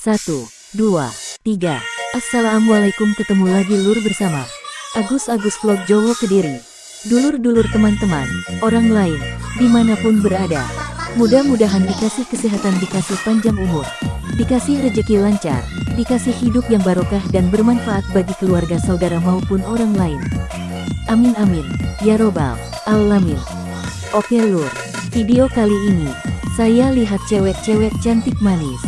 Satu, dua, tiga. Assalamualaikum ketemu lagi lur bersama Agus Agus Vlog Jowo Kediri. Dulur-dulur teman-teman, orang lain, di mana pun berada. Mudah-mudahan dikasih kesehatan, dikasih panjang umur, dikasih rejeki lancar, dikasih hidup yang barokah dan bermanfaat bagi keluarga saudara maupun orang lain. Amin amin, ya robbal alamin. Oke lur, video kali ini, saya lihat cewek-cewek cantik manis.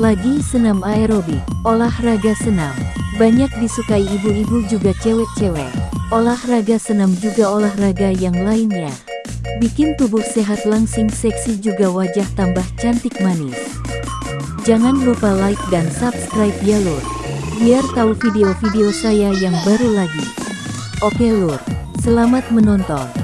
Lagi senam aerobik, olahraga senam. Banyak disukai ibu-ibu juga cewek-cewek. Olahraga senam juga olahraga yang lainnya. Bikin tubuh sehat langsing seksi juga wajah tambah cantik manis. Jangan lupa like dan subscribe ya lur. Biar tahu video-video saya yang baru lagi. Oke lur, selamat menonton.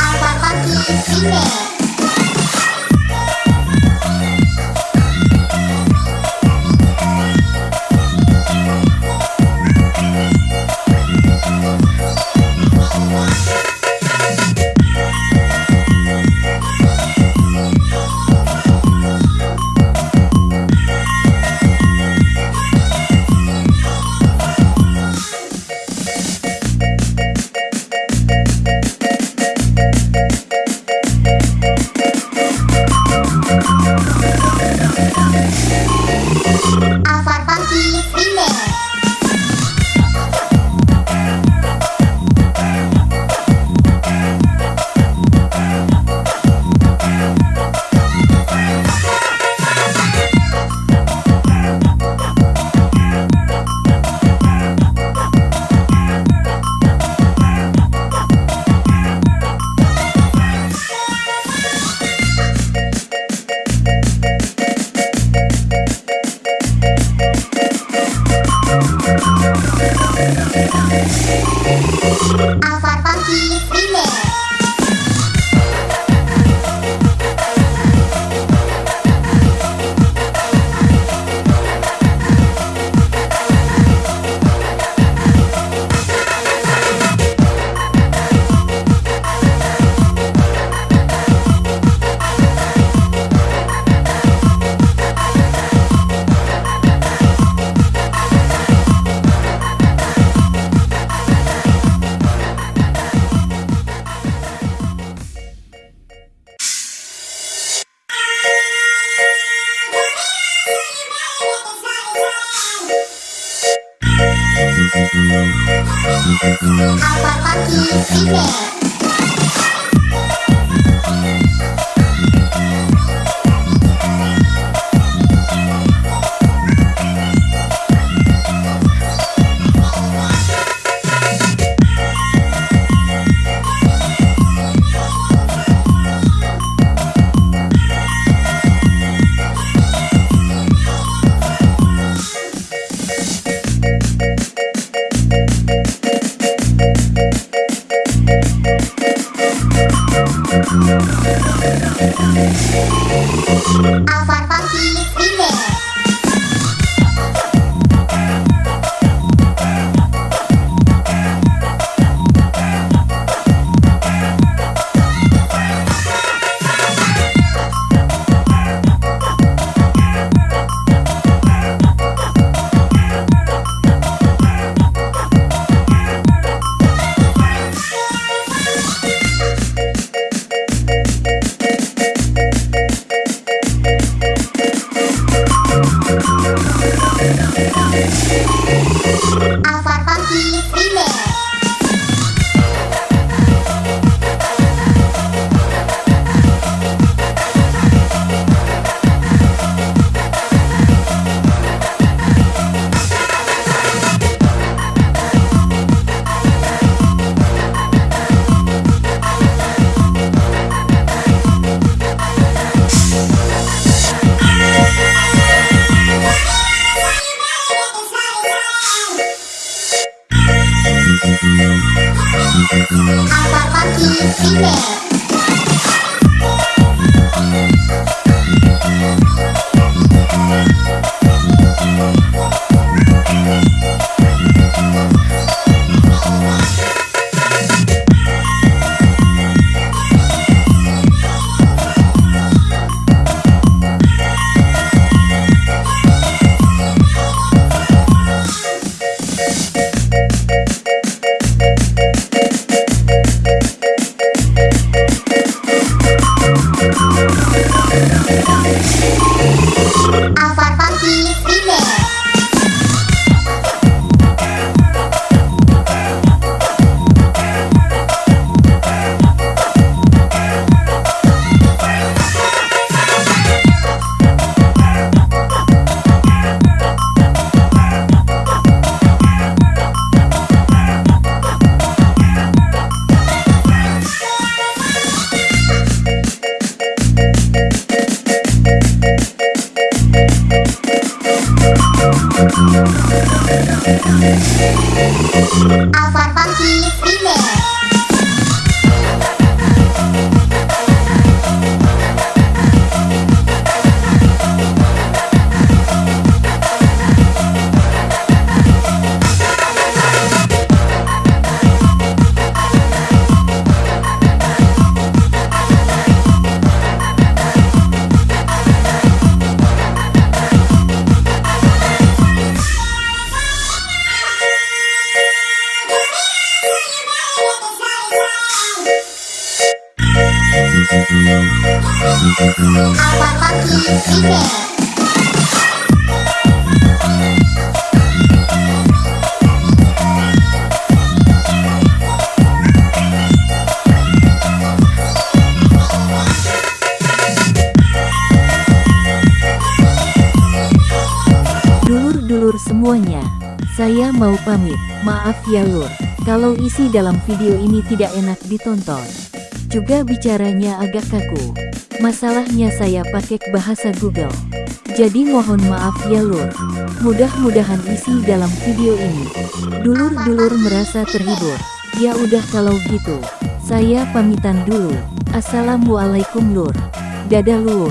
Alphard Funky Remix Alphard Funky Remix remix Thank you. Alvar Funky remix Dulur-dulur semuanya, saya mau pamit. Maaf ya lur, kalau isi dalam video ini tidak enak ditonton. Juga bicaranya agak kaku. Masalahnya saya pakai bahasa Google. Jadi mohon maaf ya lur. Mudah-mudahan isi dalam video ini. Dulur-dulur merasa terhibur. Ya udah kalau gitu, saya pamitan dulu. Assalamualaikum lur. Dadah lur.